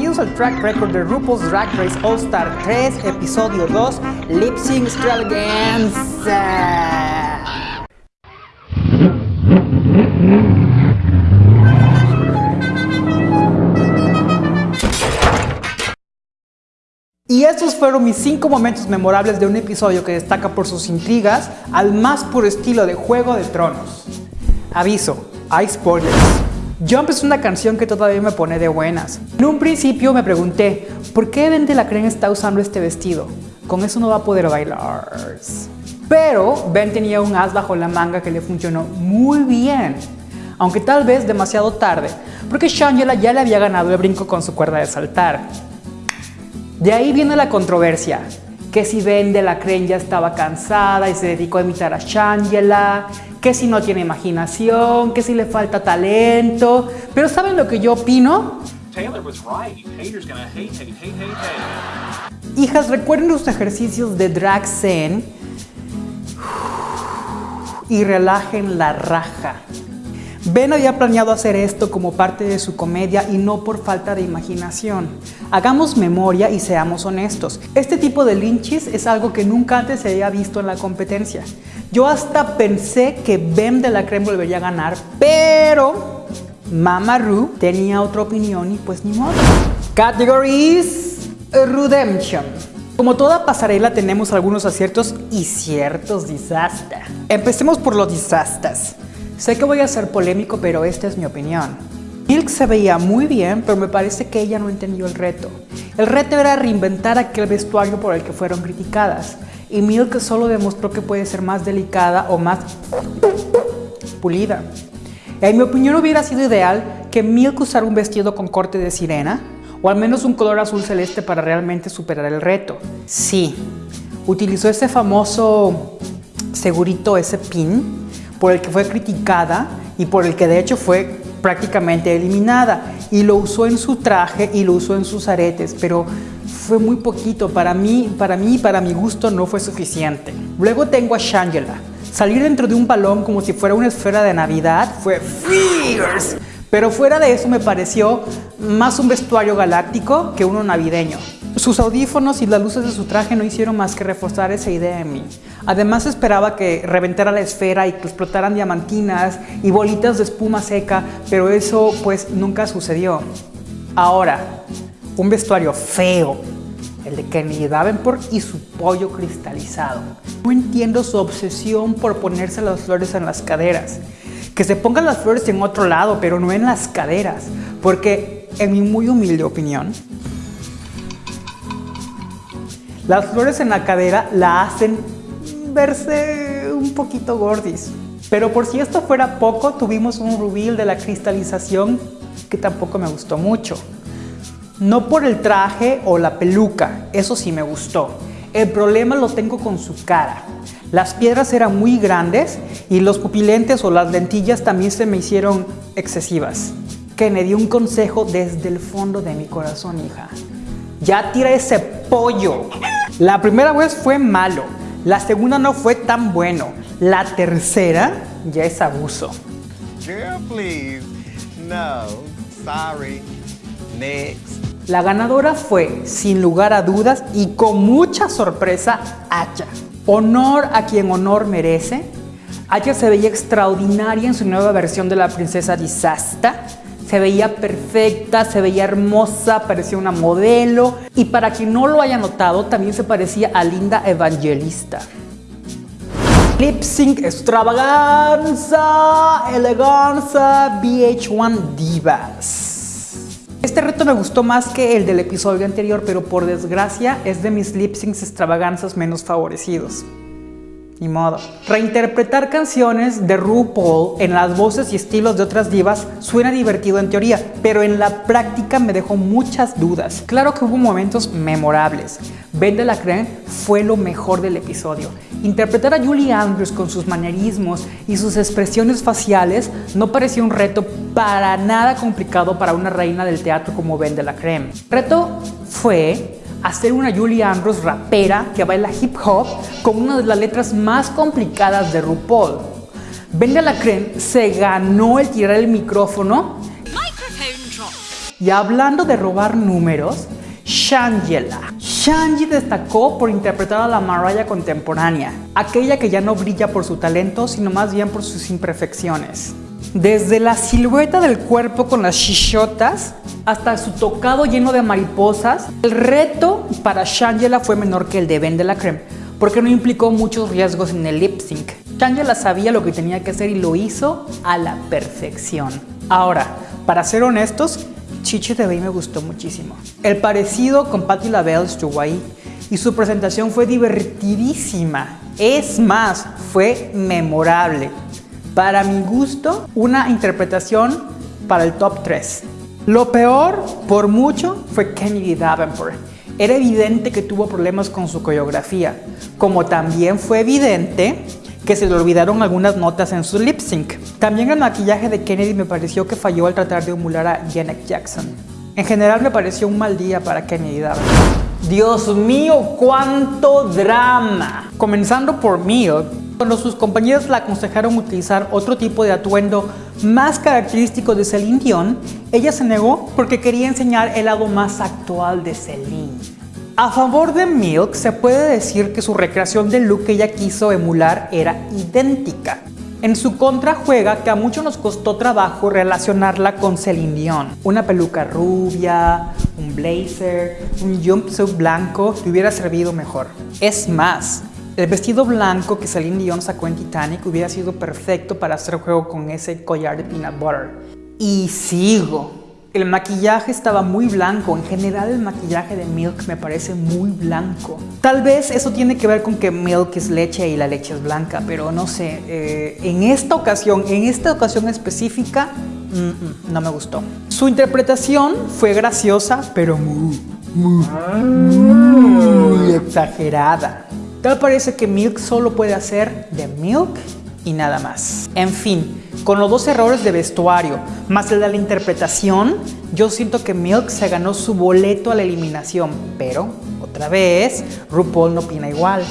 bienvenidos al track record de RuPaul's Drag Race All Star 3, episodio 2, Lip Sync Extravaganza. Y estos fueron mis 5 momentos memorables de un episodio que destaca por sus intrigas al más puro estilo de Juego de Tronos. Aviso, hay spoilers. Jump es una canción que todavía me pone de buenas. En un principio me pregunté, ¿por qué Ben de la Creen está usando este vestido? Con eso no va a poder bailar. Pero Ben tenía un as bajo la manga que le funcionó muy bien. Aunque tal vez demasiado tarde, porque Shangela ya le había ganado el brinco con su cuerda de saltar. De ahí viene la controversia, que si Ben de la Crane ya estaba cansada y se dedicó a imitar a Shangela, que si no tiene imaginación, que si le falta talento. Pero ¿saben lo que yo opino? Hijas, recuerden los ejercicios de drag zen y relajen la raja. Ben había planeado hacer esto como parte de su comedia y no por falta de imaginación. Hagamos memoria y seamos honestos. Este tipo de linchis es algo que nunca antes se había visto en la competencia. Yo hasta pensé que Ben de la Creme volvería a ganar, pero Mama Ru tenía otra opinión y pues ni modo. Categories Redemption. Como toda pasarela tenemos algunos aciertos y ciertos desastres. Empecemos por los desastres. Sé que voy a ser polémico, pero esta es mi opinión. Milk se veía muy bien, pero me parece que ella no entendió el reto. El reto era reinventar aquel vestuario por el que fueron criticadas. Y Milk solo demostró que puede ser más delicada o más pulida. En mi opinión hubiera sido ideal que Milk usara un vestido con corte de sirena o al menos un color azul celeste para realmente superar el reto. Sí, utilizó ese famoso segurito, ese pin, por el que fue criticada y por el que de hecho fue prácticamente eliminada y lo usó en su traje y lo usó en sus aretes, pero fue muy poquito, para mí, para mí para mi gusto no fue suficiente. Luego tengo a Shangela. Salir dentro de un balón como si fuera una esfera de Navidad fue fierce, pero fuera de eso me pareció más un vestuario galáctico que uno navideño. Sus audífonos y las luces de su traje no hicieron más que reforzar esa idea en mí. Además esperaba que reventara la esfera y que explotaran diamantinas y bolitas de espuma seca, pero eso pues nunca sucedió. Ahora, un vestuario feo, el de Kenny Davenport y su pollo cristalizado. No entiendo su obsesión por ponerse las flores en las caderas. Que se pongan las flores en otro lado, pero no en las caderas, porque en mi muy humilde opinión, las flores en la cadera la hacen verse un poquito gordis. Pero por si esto fuera poco, tuvimos un reveal de la cristalización que tampoco me gustó mucho. No por el traje o la peluca, eso sí me gustó. El problema lo tengo con su cara. Las piedras eran muy grandes y los pupilentes o las lentillas también se me hicieron excesivas. Kennedy, un consejo desde el fondo de mi corazón, hija. Ya tira ese pollo. La primera vez fue malo, la segunda no fue tan bueno, la tercera ya es abuso. Girl, please. No, sorry. Next. La ganadora fue, sin lugar a dudas y con mucha sorpresa, Aya. Honor a quien honor merece. Aya se veía extraordinaria en su nueva versión de la princesa Disasta se veía perfecta, se veía hermosa, parecía una modelo. Y para quien no lo haya notado, también se parecía a Linda Evangelista. Lip Sync Extravaganza, Eleganza, VH1 Divas. Este reto me gustó más que el del episodio anterior, pero por desgracia es de mis lip syncs extravaganzas menos favorecidos. Ni modo. Reinterpretar canciones de RuPaul en las voces y estilos de otras divas suena divertido en teoría, pero en la práctica me dejó muchas dudas. Claro que hubo momentos memorables. Ben de la Creme fue lo mejor del episodio. Interpretar a Julie Andrews con sus manierismos y sus expresiones faciales no pareció un reto para nada complicado para una reina del teatro como Ben de la Creme. El reto fue hacer una Julie Andrews rapera que baila hip hop con una de las letras más complicadas de RuPaul. Ben de la Creme se ganó el tirar el micrófono Y hablando de robar números, Shangela. Shanji destacó por interpretar a la Mariah contemporánea, aquella que ya no brilla por su talento, sino más bien por sus imperfecciones. Desde la silueta del cuerpo con las chichotas hasta su tocado lleno de mariposas, el reto para Shangela fue menor que el de Ben de la Creme, porque no implicó muchos riesgos en el lip sync. Shangela sabía lo que tenía que hacer y lo hizo a la perfección. Ahora, para ser honestos, Chichi de me gustó muchísimo. El parecido con Patti LaBelle estuvo ahí y su presentación fue divertidísima. Es más, fue memorable. Para mi gusto, una interpretación para el top 3. Lo peor, por mucho, fue Kennedy Davenport. Era evidente que tuvo problemas con su coreografía, como también fue evidente que se le olvidaron algunas notas en su lip sync. También el maquillaje de Kennedy me pareció que falló al tratar de emular a Janet Jackson. En general me pareció un mal día para Kennedy Dios mío, cuánto drama. Comenzando por Milk, cuando sus compañeros la aconsejaron utilizar otro tipo de atuendo más característico de Celine Dion, ella se negó porque quería enseñar el lado más actual de Celine. A favor de Milk, se puede decir que su recreación del look que ella quiso emular era idéntica. En su contra juega que a muchos nos costó trabajo relacionarla con Celine Dion. Una peluca rubia, un blazer, un jumpsuit blanco le hubiera servido mejor. Es más, el vestido blanco que Celine Dion sacó en Titanic hubiera sido perfecto para hacer juego con ese collar de peanut butter. Y sigo. El maquillaje estaba muy blanco, en general el maquillaje de Milk me parece muy blanco. Tal vez eso tiene que ver con que Milk es leche y la leche es blanca, pero no sé, eh, en esta ocasión, en esta ocasión específica, no me gustó. Su interpretación fue graciosa, pero muy, muy exagerada. Tal parece que Milk solo puede hacer de Milk y nada más. En fin, con los dos errores de vestuario, más el de la interpretación, yo siento que Milk se ganó su boleto a la eliminación, pero, otra vez, RuPaul no opina igual.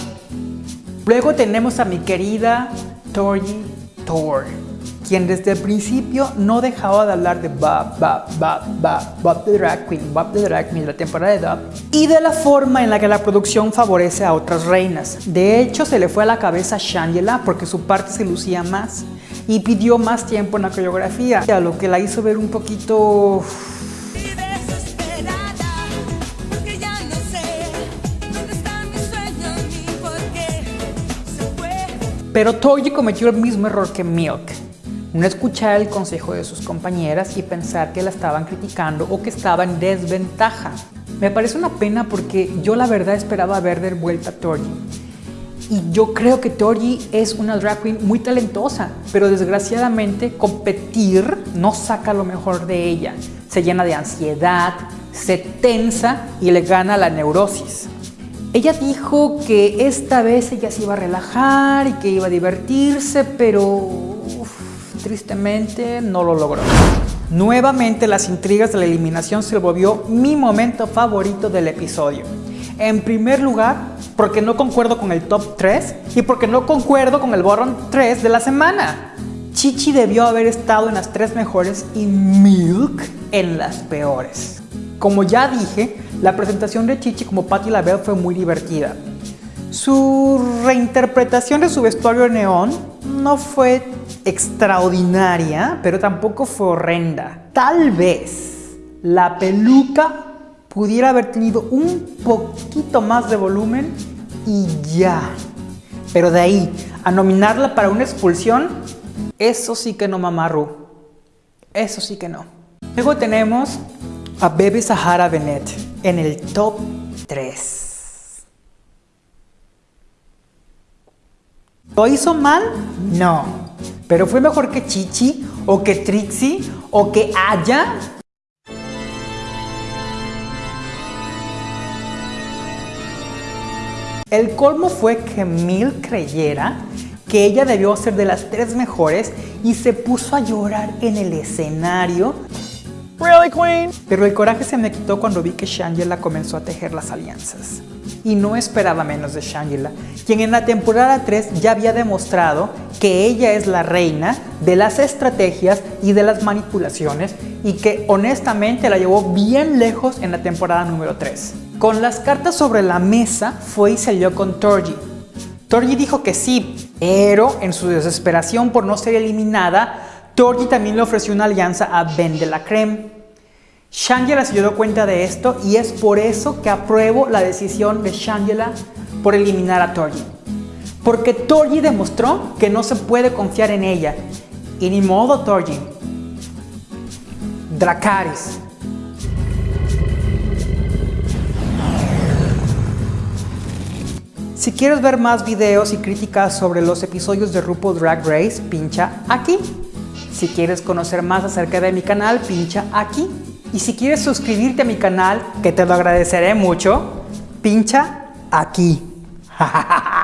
Luego tenemos a mi querida Tori Thor, quien desde el principio no dejaba de hablar de Bob, Bob, Bob, Bob, Bob the Drag Queen, Bob the Drag Queen, la temporada de Bob, y de la forma en la que la producción favorece a otras reinas. De hecho, se le fue a la cabeza a Shangela porque su parte se lucía más y pidió más tiempo en la coreografía, a lo que la hizo ver un poquito... Pero Toji cometió el mismo error que Milk, no escuchar el consejo de sus compañeras y pensar que la estaban criticando o que estaba en desventaja. Me parece una pena porque yo la verdad esperaba ver de vuelta a Toji. Y yo creo que Tori es una drag queen muy talentosa, pero desgraciadamente competir no saca lo mejor de ella. Se llena de ansiedad, se tensa y le gana la neurosis. Ella dijo que esta vez ella se iba a relajar y que iba a divertirse, pero tristemente no lo logró. Nuevamente las intrigas de la eliminación se volvió mi momento favorito del episodio. En primer lugar, porque no concuerdo con el top 3 y porque no concuerdo con el bottom 3 de la semana. Chichi debió haber estado en las tres mejores y Milk en las peores. Como ya dije, la presentación de Chichi como Patti LaBelle fue muy divertida. Su reinterpretación de su vestuario neón no fue extraordinaria, pero tampoco fue horrenda. Tal vez la peluca pudiera haber tenido un poquito más de volumen y ya. Pero de ahí a nominarla para una expulsión, eso sí que no mamarru. Eso sí que no. Luego tenemos a Bebe Sahara Bennett en el top 3. ¿Lo hizo mal? No. ¿Pero fue mejor que Chichi? ¿O que Trixie? ¿O que Aya? El colmo fue que Mil creyera que ella debió ser de las tres mejores y se puso a llorar en el escenario. Pero el coraje se me quitó cuando vi que Shangela comenzó a tejer las alianzas. Y no esperaba menos de Shangela, quien en la temporada 3 ya había demostrado que ella es la reina de las estrategias y de las manipulaciones y que honestamente la llevó bien lejos en la temporada número 3. Con las cartas sobre la mesa fue y salió con Torji. Torji dijo que sí, pero en su desesperación por no ser eliminada, Torji también le ofreció una alianza a Ben de la Creme. Shangela se dio cuenta de esto y es por eso que apruebo la decisión de Shangela por eliminar a Torji. Porque Torji demostró que no se puede confiar en ella. Y ni modo Torji. Dracaris. Si quieres ver más videos y críticas sobre los episodios de RuPaul Drag Race, pincha aquí. Si quieres conocer más acerca de mi canal, pincha aquí. Y si quieres suscribirte a mi canal, que te lo agradeceré mucho, pincha aquí.